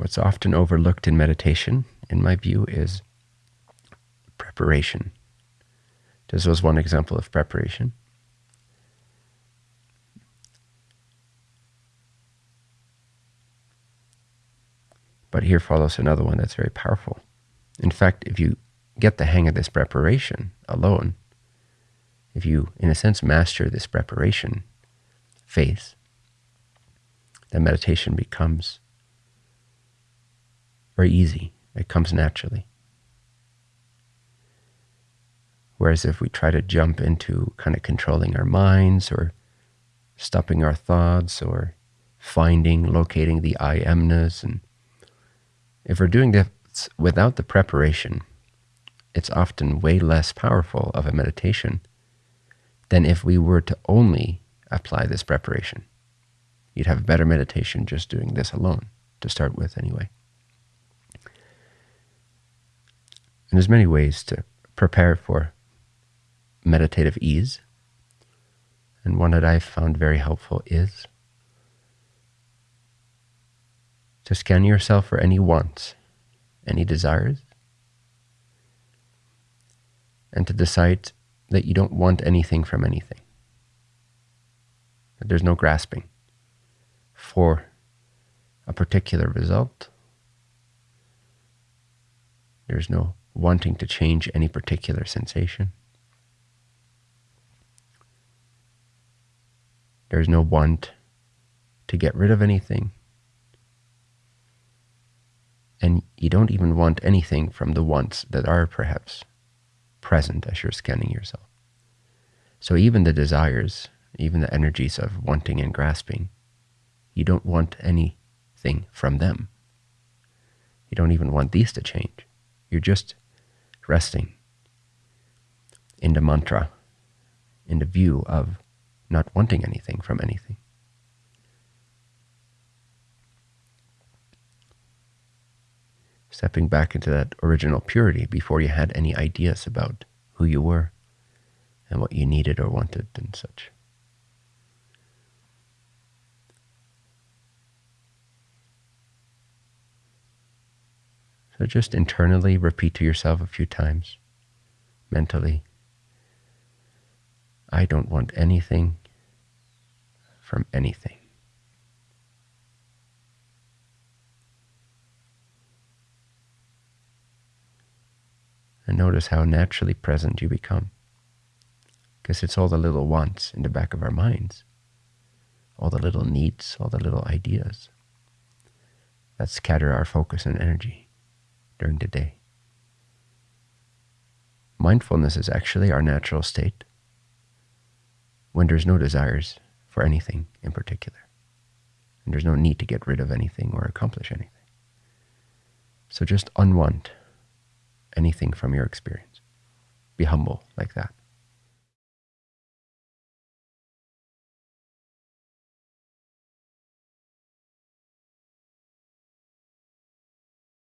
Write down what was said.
What's often overlooked in meditation, in my view, is preparation. This was one example of preparation. But here follows another one that's very powerful. In fact, if you get the hang of this preparation alone, if you, in a sense, master this preparation phase, then meditation becomes very easy. It comes naturally. Whereas if we try to jump into kind of controlling our minds or stopping our thoughts or finding, locating the I amness, and if we're doing this without the preparation, it's often way less powerful of a meditation than if we were to only apply this preparation. You'd have a better meditation just doing this alone, to start with anyway. And there's many ways to prepare for meditative ease. And one that I've found very helpful is to scan yourself for any wants, any desires, and to decide that you don't want anything from anything. That there's no grasping for a particular result. There's no wanting to change any particular sensation. There's no want to get rid of anything. And you don't even want anything from the wants that are perhaps present as you're scanning yourself. So even the desires, even the energies of wanting and grasping, you don't want anything from them. You don't even want these to change. You're just resting in the mantra, in the view of not wanting anything from anything. Stepping back into that original purity before you had any ideas about who you were and what you needed or wanted and such. So just internally repeat to yourself a few times, mentally, I don't want anything from anything. And notice how naturally present you become. Because it's all the little wants in the back of our minds, all the little needs, all the little ideas that scatter our focus and energy during the day. Mindfulness is actually our natural state when there's no desires for anything in particular. And there's no need to get rid of anything or accomplish anything. So just unwant anything from your experience. Be humble like that.